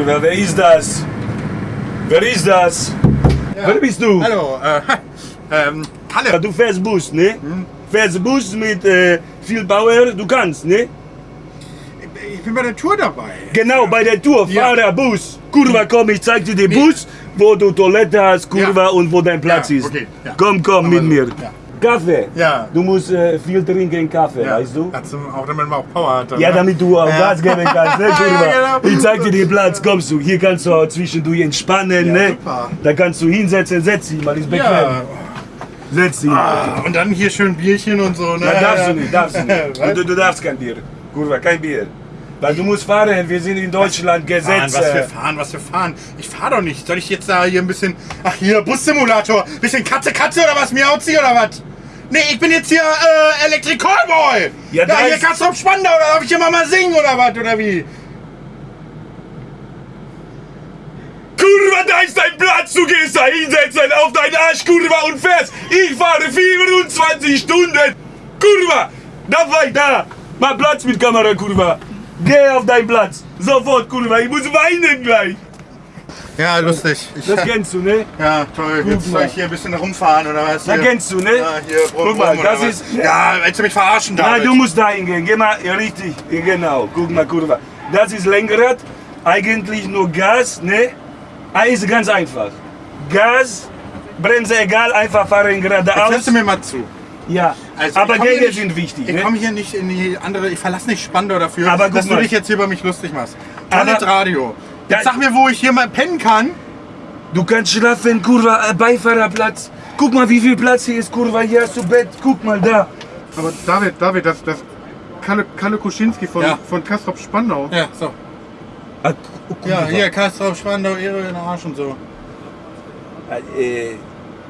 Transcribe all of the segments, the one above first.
Kurwa, wer ist das? Wer ist das? Wer bist du? Hallo, äh, ähm, Ja, Kalle. du fährst Bus, ne? Fährst Bus mit äh, viel Power, du kannst, ne? Ich bin bei der Tour dabei. Genau, bei der Tour, Ja. Fahrer, Bus. Kurva, komm, ich zeig dir den Bus, wo du Toilette hast, Kurva, Ja. und wo dein Platz Ja, ist. okay, ja. Komm, komm, Aber mit so, mir. Ja. Kaffee. Ja. Du musst äh, viel trinken Kaffee, Ja, weißt du? Dazu, auch damit man auch Power hat. dann, Ja, ne? damit du auch Ja. Gas geben kannst, ne? Ja, genau. Ich zeig dir den Platz, kommst du. Hier kannst du auch zwischendurch entspannen, Ja, ne? super. Da kannst du hinsetzen, setz dich mal, ist bequem. Ja. Setz dich. Ah, und dann hier schön Bierchen und so, ne? Na, darfst du nicht, darfst du nicht. Du, du darfst kein Bier. Kurva, kein Bier. Weil du musst fahren, wir sind in Deutschland, Fahren, Gesetz. was wir fahren, was wir fahren. Ich fahr doch nicht. Soll ich jetzt da hier ein bisschen. Ach, hier, Bussimulator. Bisschen Katze, Katze oder was? Miauzi oder was? Nee, ich bin jetzt hier äh, Electric Callboy. Ja, Ja, da hier ist- Kastrop Spandau. Oder darf ich hier mal, mal singen oder was? Oder wie? Kurva, da ist dein Platz, du gehst da hinsetzen auf deinen Arsch, Kurva, und fährst. Ich fahre 24 Stunden. Kurva, da war ich da. Mach Platz mit Kamera, Kurva. Geh auf deinen Platz. Sofort, Kurva, ich muss weinen gleich. Ja, lustig. Das kennst du, ne? ja, toll. Jetzt mal. soll ich hier ein bisschen rumfahren oder was? Hier. kennst du, ne? Ja, hier, brumm, Guck mal, das ist- Ja, willst du mich verarschen, David? Nein, du musst da hingehen. Geh mal, ja, richtig. Genau, guck mal, Kurva. Das ist Lenkrad. Eigentlich nur Gas, ne? Ah, Ist ganz einfach. Gas, Bremse egal, einfach fahren Jetzt geradeaus. hörst du mir mal zu. Ja, Also, aber Gänge nicht- sind wichtig. Ich Ne? komme hier nicht in die andere, ich verlasse nicht Spandau dafür, Aber guck dass du mal. dich jetzt hier über mich lustig machst. Planet Radio. Ja. sag mir, wo ich hier mal pennen kann. Du kannst schlafen, Kurva, äh, Beifahrerplatz. Guck mal, wie viel Platz hier ist, Kurva. Hier hast du Bett. Guck mal da. Aber David, David, das, das Kalle, Kalle Kuschinski von, Ja. von Kastrop Spandau. Ja, so. Ah, Ja, hier, Kastrop, Spandau, Ehre in Arsch und so. Äh,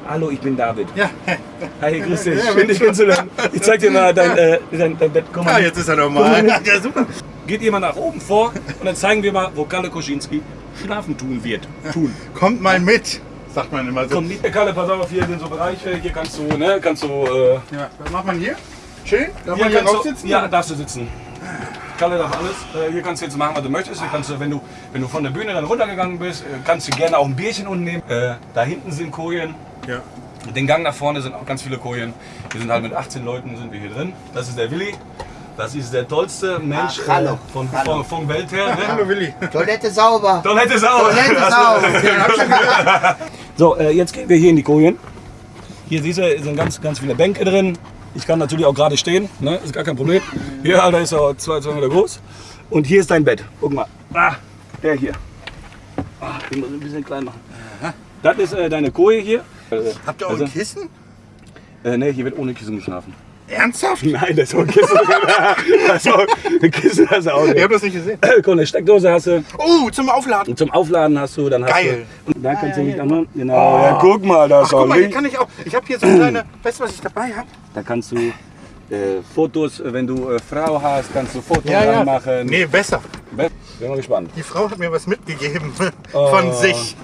hallo, ich bin David. Ja, Hi, grüß dich. Ja, Schön, dich kennenzulernen. Ich zeig dir mal dein, äh, dein, dein Bett. Komm ah, mal. jetzt ist er nochmal. Guck mal. Ja, super. Geht ihr mal nach oben vor und dann zeigen wir mal, wo Kalle Koschinski schlafen tun wird. Tun. Kommt mal mit, sagt man immer so. Komm mit. Kalle, pass auf, hier sind so Bereiche. Hier kannst du, ne, kannst du, äh, Ja, was macht man hier? Schön? Darf Hier man hier drauf du, sitzen? ja, darfst du sitzen. Kalle darf alles. Äh, hier kannst du jetzt machen, was du möchtest. Hier kannst du, wenn du, wenn du von der Bühne dann runtergegangen bist, äh, kannst du gerne auch ein Bierchen unten nehmen. Äh, da hinten sind Kojen. Ja. Den Gang nach vorne sind auch ganz viele Kojen. Wir sind halt mit 18 Leuten sind wir hier drin. Das ist der Willi. Das ist der tollste Mensch Ach, hallo. äh, von, Hallo. von, von Welt her. Ne? Hallo Willi. Toilette sauber. Toilette sauber. Toilette sauber. So, äh, jetzt gehen wir hier in die Kojen. Hier siehst du, sind ganz, ganz viele Bänke drin. Ich kann natürlich auch gerade stehen, ne? ist gar kein Problem. Hier, Alter, ist er zwei, zwei Meter groß. Und hier ist dein Bett. Guck mal. Ah, der hier. Ah, den muss ich ein bisschen klein machen. Das ist äh, deine Koje hier. Habt ihr auch also, ein Kissen? äh, nee, hier wird ohne Kissen geschlafen. Ernsthaft? Nein, das ist auch ein Kissen. das ist auch, ein Kissen du auch Ich nicht. hab das nicht gesehen. Guck, eine Steckdose hast du. Oh, zum Aufladen. Zum Aufladen hast du, dann hast Geil. du. Und da kannst du nicht anmachen. Genau. ja, guck mal, da Ach, ist guck auch mal, hier kann ich auch. Ich habe hier so eine kleine. Weißt du, was ich dabei habe? Da kannst du äh, Fotos, äh, wenn du äh, Frau hast, kannst du Fotos Ja, ja. machen. Nee, besser. Bin mal gespannt. Die Frau hat mir was mitgegeben von sich.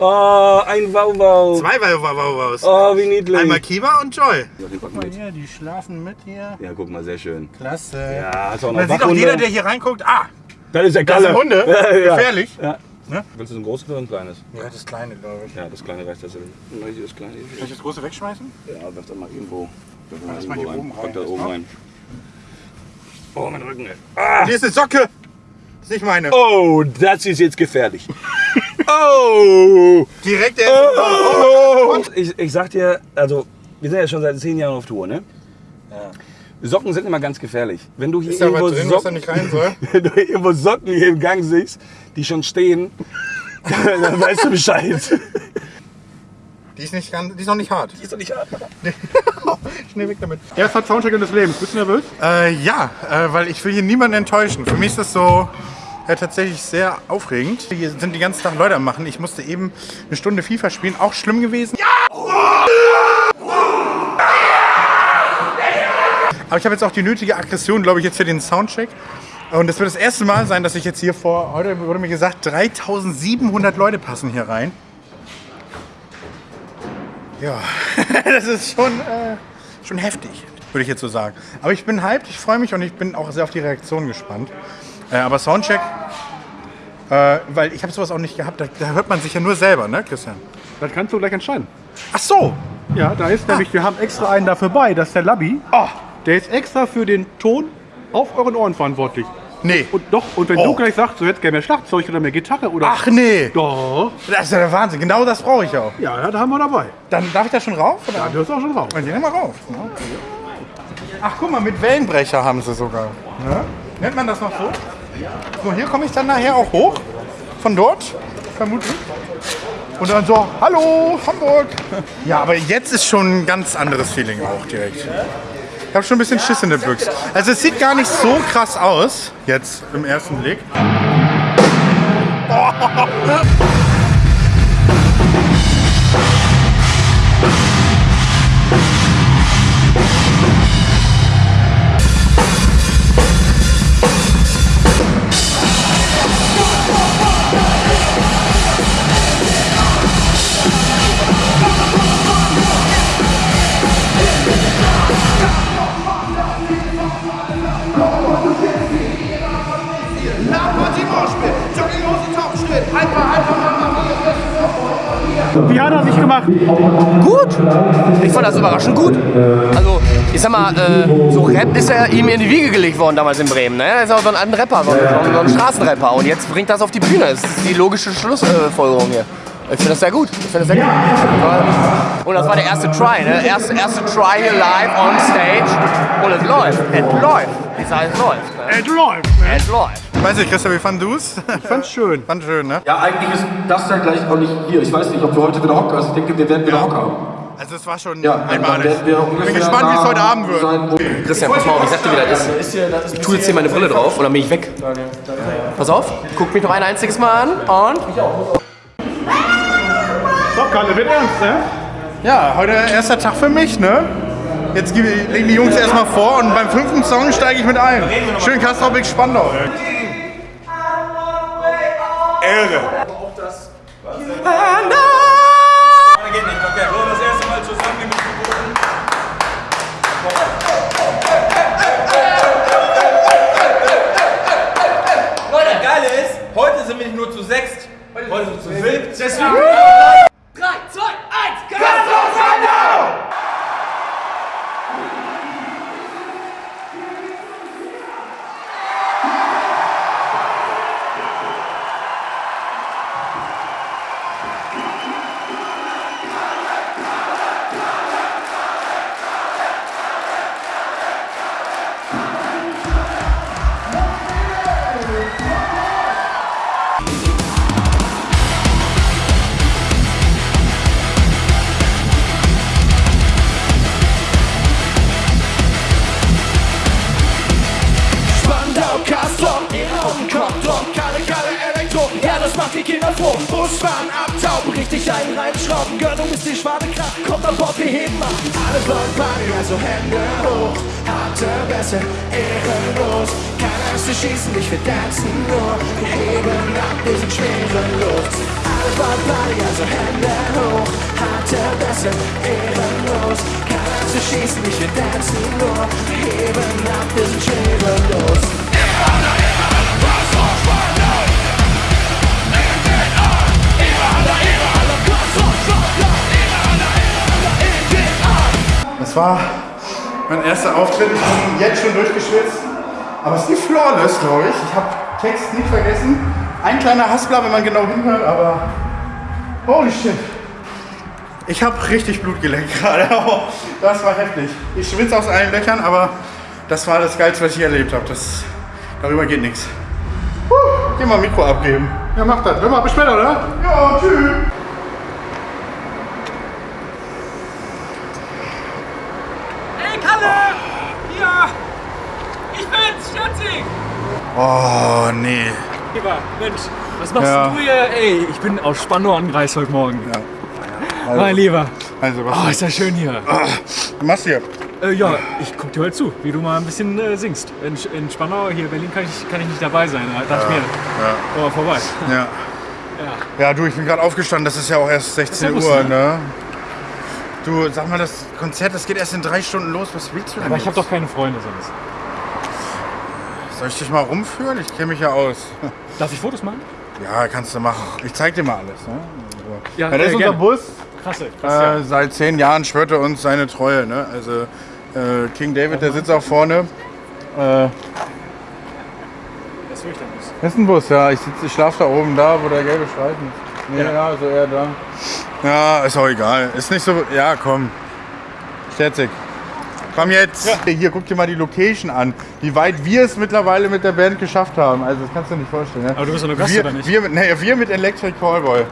Oh, ein Wauwau. Zwei Wauwaus. Oh, wie niedlich. Einmal Kiba und Joy. Ja, die packen Guck mal hier, die schlafen mit hier. Ja, guck mal, sehr schön. Klasse. Ja, hast auch noch dann sieht auch jeder, der hier reinguckt, ah, Das ist der das Kalle. sind Hunde. Ja, ja. Gefährlich. Ja. Ne? Willst du ein großes oder ein kleines? Ja, das kleine, glaube ich. Ja, das kleine reicht das. Das. Soll ich das große wegschmeißen? Ja, wirf das mal irgendwo. Das mal mal hier irgendwo oben Pack rein, das das oben rein. Oh, mein Rücken. ey. Ah. Hier ist eine Socke. Das ist nicht meine. Oh, das ist jetzt gefährlich. Oh. Direkt der. Und ich, ich sag dir, also wir sind ja schon seit zehn Jahren auf Tour, ne? Socken sind immer ganz gefährlich. Wenn du hier Ist irgendwo drin, Socken, nicht rein soll? wenn du irgendwo Socken hier im Gang siehst, die schon stehen, dann weißt du Bescheid. Die ist, nicht ganz, die ist noch nicht hart. Die ist doch nicht hart. Schnell weg damit. Erster Soundcheck des Lebens. Bist du nervös? Äh, ja, äh, weil ich will hier niemanden enttäuschen. Für mich ist das so äh, tatsächlich sehr aufregend. Hier sind die ganzen Tag Leute am machen. Ich musste eben eine Stunde FIFA spielen. Auch schlimm gewesen. Aber ich habe jetzt auch die nötige Aggression, glaube ich, jetzt für den Soundcheck. Und es wird das erste Mal sein, dass ich jetzt hier vor, heute wurde mir gesagt, 3700 Leute passen hier rein. Ja, das ist schon, äh, schon heftig, würde ich jetzt so sagen. Aber ich bin hyped, ich freue mich und ich bin auch sehr auf die Reaktion gespannt. Äh, aber Soundcheck Äh, weil ich habe sowas auch nicht gehabt. Da, da hört man sich ja nur selber, ne, Christian? Das kannst du gleich entscheiden. Ach so. Ja, da ist nämlich, wir haben extra einen dafür bei, das ist der Labby. Oh, Der ist extra für den Ton auf euren Ohren verantwortlich. nee. Und doch, und wenn Oh. du gleich sagst, du hättest gerne mehr Schlagzeug oder mehr Gitarre oder. Ach nee. Doch. Das ist ja der Wahnsinn. Genau das brauche ich auch. Ja, da haben wir dabei. Dann darf ich da schon rauf? Oder? Ja, du hörst auch schon raus. Dann geh mal rauf. Ach, guck mal, mit Wellenbrecher haben sie sogar. Ne? Nennt man das noch so? So, hier komme ich dann nachher auch hoch. Von dort, vermutlich. Und dann so, hallo, Hamburg. Ja, aber jetzt ist schon ein ganz anderes Feeling auch direkt. Ich habe schon ein bisschen Schiss in der Büchse. Also es sieht gar nicht so krass aus, jetzt im ersten Blick. Wie hat er sich gemacht? Gut. Ich fand das überraschend gut. Also, ich sag mal, äh, so Rap ist ja ihm in die Wiege gelegt worden damals in Bremen. Ne? Er ist auch so ein, Rapper, so ein, so ein Straßenrapper. Und jetzt bringt das auf die Bühne. Das ist die logische Schlussfolgerung hier. Ich finde das sehr gut. Ich finde das sehr gut. Und das war der erste Try, ne? Erste, erste Try hier live on stage. Und es läuft. Es läuft. Ich sage, es läuft. Ne? Es läuft. Es läuft. Weiß nicht, Christian, wie fandest du's? Ich fand's schön. Fand schön, ne? Ja, eigentlich ist das ja gleich auch nicht hier. Ich weiß nicht, ob wir heute wieder Hock Also ich denke, wir werden wieder Hock haben. Also es war schon Ja, dann einmalig. Ich bin gespannt, wie es heute Abend wird. sein, Christian, pass mal auf, ich sag dir, wie das ist. Ich tue jetzt hier meine Brille drauf und dann bin ich weg. Pass auf, guck mich noch ein einziges Mal an und Doch, Kalle, wird ernst, ne? Ja, heute erster Tag für mich, ne? Jetzt legen die Jungs erstmal vor und beim fünften Song steige ich mit ein. Schön Kastrop Spandau. Ehre. Geht nicht, okay. So, das erste Mal zusammen mit Leute, geile ist, heute sind wir nicht nur zu sechst, heute sind wir zu fünft. Deswegen. Froh. Busfahren, abtauben, richtig einen reinschrauben, Gönnung ist die schwarze Kraft, kommt an Bord, wir heben ab. Alle wollen Party, also Hände hoch, harte Bässe, ehrenlos. Keiner ist zu schießen, nicht wir tanzen nur, wir heben ab, wir sind schwerelos. Alle wollen Party, also Hände hoch, harte Bässe, ehrenlos. Keiner ist zu schießen, nicht wir tanzen nur, wir heben ab, wir sind schwerelos. War mein erster Auftritt. Ich bin jetzt schon durchgeschwitzt. Aber es lief flawless, glaube ich. Ich habe Text nicht vergessen. Ein kleiner Haspler, wenn man genau hinhört, aber holy shit. Ich habe richtig Blut geleckt gerade. Das war heftig. Ich schwitze aus allen Löchern, aber das war das Geilste, was ich erlebt habe. Das, darüber geht nichts. Geh mal Mikro abgeben. Ja, mach das. Hör mal, bis später, oder? Ja, tschüss. Hey Kalle! Ja! Ich bin's, Schätzig! Oh, nee. Lieber, Mensch, was machst Ja. du hier? Ey, ich bin aus Spandau angereist heute Morgen. Ja. Mein Lieber. Also, was Oh, ist das schön hier. du machst hier? Äh, ja, ich guck dir heute zu, wie du mal ein bisschen äh, singst. In, in Spandau, hier in Berlin, kann ich, kann ich nicht dabei sein. Da dachte ich mir, komm mal vorbei. Ja. Ja, du, ich bin gerade aufgestanden, das ist ja auch erst 16 Das ist Uhr, ja lustig. ne? Du, sag mal, das Konzert, das geht erst in drei Stunden los. Was willst du denn? Aber ich habe jetzt? doch keine Freunde sonst. Soll ich dich mal rumführen? Ich kenne mich ja aus. Darf ich Fotos machen? Ja, kannst du machen. Ich zeig dir mal alles. Ne? So. Ja, Ja, das ist unser gerne. Bus. Krasse, krass, Äh, seit zehn Jahren schwört er uns seine Treue. Ne? Also äh, King David, der sitzt auch vorne. Äh, ja. Das ist wirklich der Bus. das ist ein Bus, ja. Ich, sitz- ich schlafe da oben, da, wo der gelbe Streifen ist. Nee, ja. so eher da. Ja, ist auch egal. Ist nicht so. Ja, komm. Sterzig. Komm jetzt. Hier, guck dir mal die Location an. Wie weit wir es mittlerweile mit der Band geschafft haben. Also, das kannst du dir nicht vorstellen. Ne? Aber du bist doch nur Gast, wir, oder nicht? Wir mit, nee, wir mit Electric Callboy.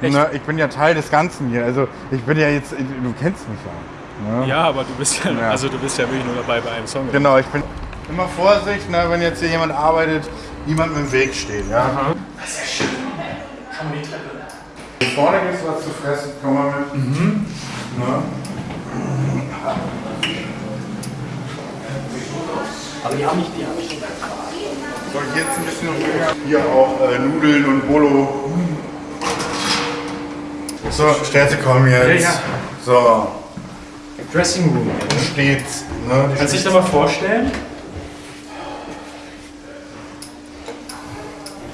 Ne, ich bin ja Teil des Ganzen hier. Also, ich bin ja jetzt. Du kennst mich ja. Ne? Ja, aber du bist ja, Ja. also du bist ja wirklich nur dabei bei einem Song. oder? Genau, ich bin immer Vorsicht, ne, wenn jetzt hier jemand arbeitet, niemand im Weg steht. Ja? Das ist ja schön. Hier vorne gibt es was zu fressen, komm mal mit. Mhm. Ne? Aber die haben nicht, die haben nicht. So, hier jetzt ein bisschen ruhiger. Hier auch äh, Nudeln und Bolo. So, Sterze kommen jetzt. Ja, ja. So, Dressing Room. steht's. Ne? Kannst du dich da mal vorstellen?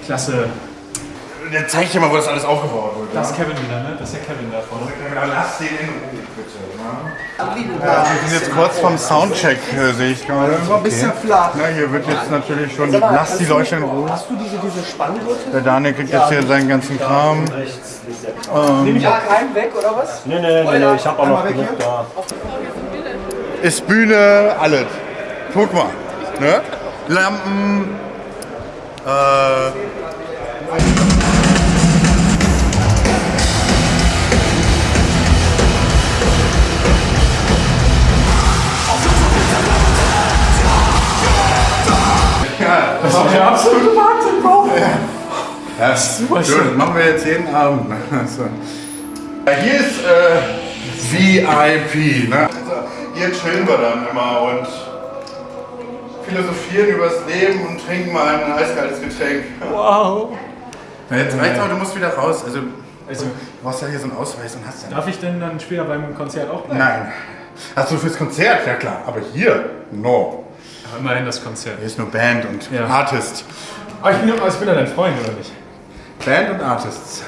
Klasse. Jetzt zeig ich dir mal, wo das alles aufgebaut wurde. Das ist Kevin wieder, ne? Das ist der Kevin da vorne. Lass den in Ruhe, bitte. Ne? Ja, wir sind jetzt kurz vom Soundcheck, äh, sehe ich gerade. Das war ein bisschen flach. Na, hier wird jetzt natürlich schon, lass die Leute in Ruhe. Hast du diese, diese Spanngurte? Der Daniel kriegt jetzt hier seinen ganzen Kram. Nehme ich auch keinen weg, oder was? Nee, nee, nee, nee, ich hab auch noch genug da. Ist Bühne, alles. Guck mal. Ne? Lampen. Äh, Das ist der absolute Wahnsinn, Bro. ja, super schön. Machen wir jetzt jeden Abend. Also. Ja, hier ist äh, VIP. Ne? Also, hier chillen wir dann immer und philosophieren über das Leben und trinken mal ein eiskaltes Getränk. Wow. Na, jetzt reicht's aber, du musst wieder raus. Also, Also, du brauchst ja hier so einen Ausweis und hast ja. darf ich denn dann später beim Konzert auch bleiben? Nein. Hast du fürs Konzert? Ja klar. Aber hier? No. Aber immerhin das Konzert. Hier ist nur Band und Ja. Artist. Aber ich bin, ich bin ja dein Freund, oder nicht? Band und Artists.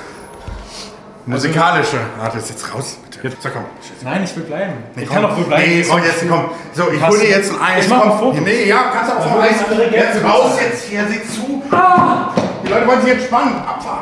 Musikalische Artists. Jetzt raus, bitte. So, komm. Nein, ich will bleiben. Nee, ich komm. kann doch wohl bleiben. Nee, komm, jetzt komm. So, ich Hast hol dir jetzt ein Eis. Ich mach ein Foto. Nee, ja, kannst du auch vom Eis. Jetzt raus jetzt hier, sieh zu. Die Leute wollen sich entspannen. Abfahrt.